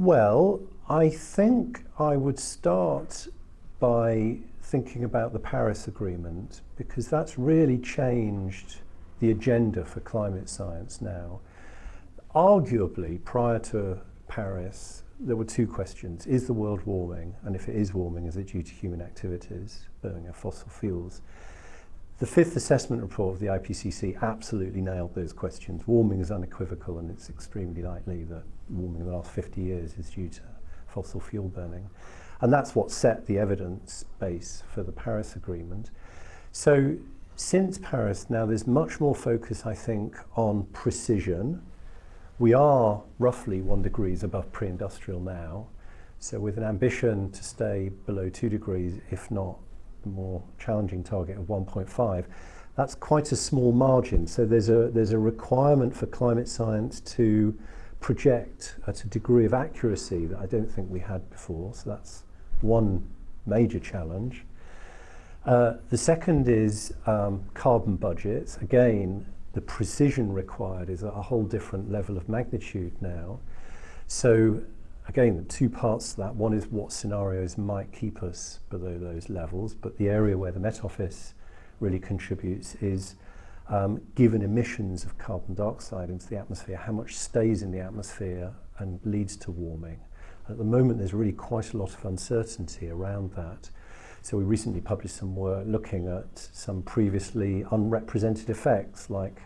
Well, I think I would start by thinking about the Paris Agreement because that's really changed the agenda for climate science now. Arguably, prior to Paris, there were two questions. Is the world warming? And if it is warming, is it due to human activities, burning of fossil fuels? The fifth assessment report of the IPCC absolutely nailed those questions. Warming is unequivocal and it's extremely likely that warming in the last 50 years is due to fossil fuel burning. And that's what set the evidence base for the Paris Agreement. So since Paris now there's much more focus, I think, on precision. We are roughly one degrees above pre-industrial now. So with an ambition to stay below two degrees, if not more challenging target of 1.5, that's quite a small margin. So there's a, there's a requirement for climate science to project at a degree of accuracy that I don't think we had before. So that's one major challenge. Uh, the second is um, carbon budgets. Again, the precision required is a whole different level of magnitude now. So again, two parts to that. One is what scenarios might keep us below those levels, but the area where the Met Office really contributes is um, given emissions of carbon dioxide into the atmosphere, how much stays in the atmosphere and leads to warming. At the moment, there's really quite a lot of uncertainty around that. So we recently published some work looking at some previously unrepresented effects like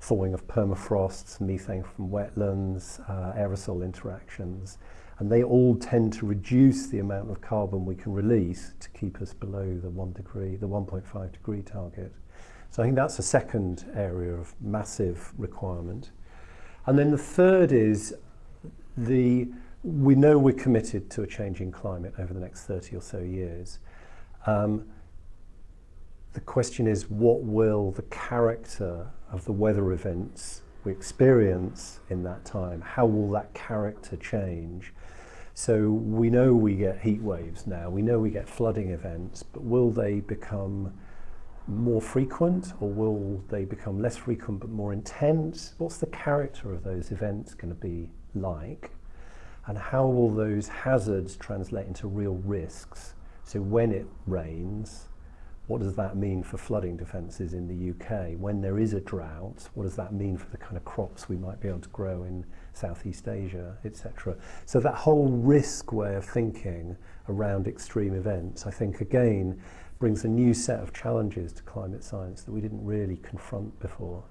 thawing of permafrosts, methane from wetlands, uh, aerosol interactions, and they all tend to reduce the amount of carbon we can release to keep us below the 1 degree, the 1.5 degree target. So I think that's a second area of massive requirement. And then the third is the we know we're committed to a changing climate over the next 30 or so years. Um, the question is what will the character of the weather events we experience in that time, how will that character change? So we know we get heat waves now, we know we get flooding events, but will they become more frequent or will they become less frequent but more intense? What's the character of those events going to be like? And how will those hazards translate into real risks? So when it rains, what does that mean for flooding defences in the UK? When there is a drought, what does that mean for the kind of crops we might be able to grow in Southeast Asia, etc. So that whole risk way of thinking around extreme events, I think again, brings a new set of challenges to climate science that we didn't really confront before.